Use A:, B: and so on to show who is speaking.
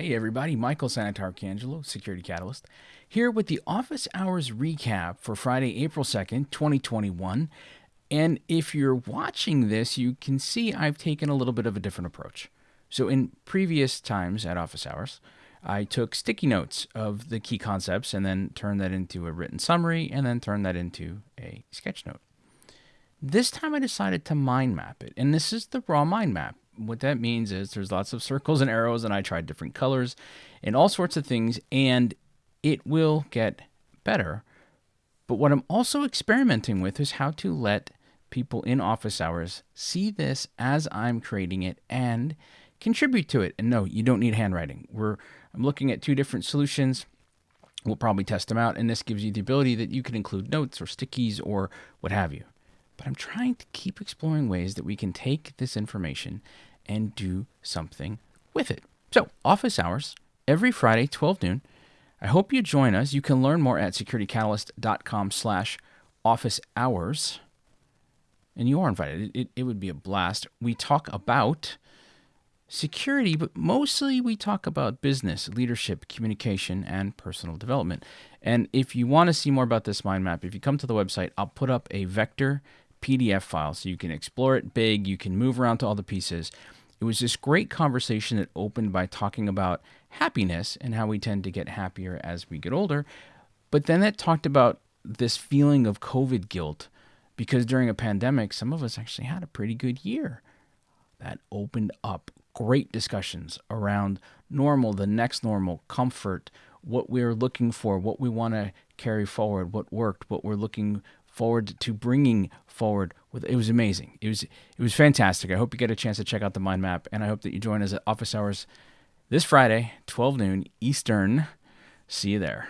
A: Hey everybody, Michael Santarcangelo, Security Catalyst, here with the office hours recap for Friday, April 2nd, 2021. And if you're watching this, you can see I've taken a little bit of a different approach. So in previous times at office hours, I took sticky notes of the key concepts and then turned that into a written summary and then turned that into a sketch note. This time I decided to mind map it, and this is the raw mind map what that means is there's lots of circles and arrows, and I tried different colors and all sorts of things, and it will get better. But what I'm also experimenting with is how to let people in office hours see this as I'm creating it and contribute to it. And no, you don't need handwriting. We're I'm looking at two different solutions. We'll probably test them out, and this gives you the ability that you can include notes or stickies or what have you. But I'm trying to keep exploring ways that we can take this information and do something with it. So, office hours every Friday, 12 noon. I hope you join us. You can learn more at securitycatalyst.com slash office hours. And you are invited. It, it, it would be a blast. We talk about security, but mostly we talk about business, leadership, communication, and personal development. And if you want to see more about this mind map, if you come to the website, I'll put up a vector PDF file so you can explore it big, you can move around to all the pieces. It was this great conversation that opened by talking about happiness and how we tend to get happier as we get older. But then that talked about this feeling of COVID guilt because during a pandemic, some of us actually had a pretty good year. That opened up great discussions around normal, the next normal, comfort, what we're looking for, what we want to carry forward, what worked, what we're looking forward to bringing forward with it was amazing. It was it was fantastic. I hope you get a chance to check out the mind map and i hope that you join us at office hours this friday 12 noon eastern. See you there